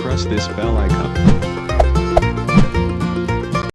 Press this bell icon.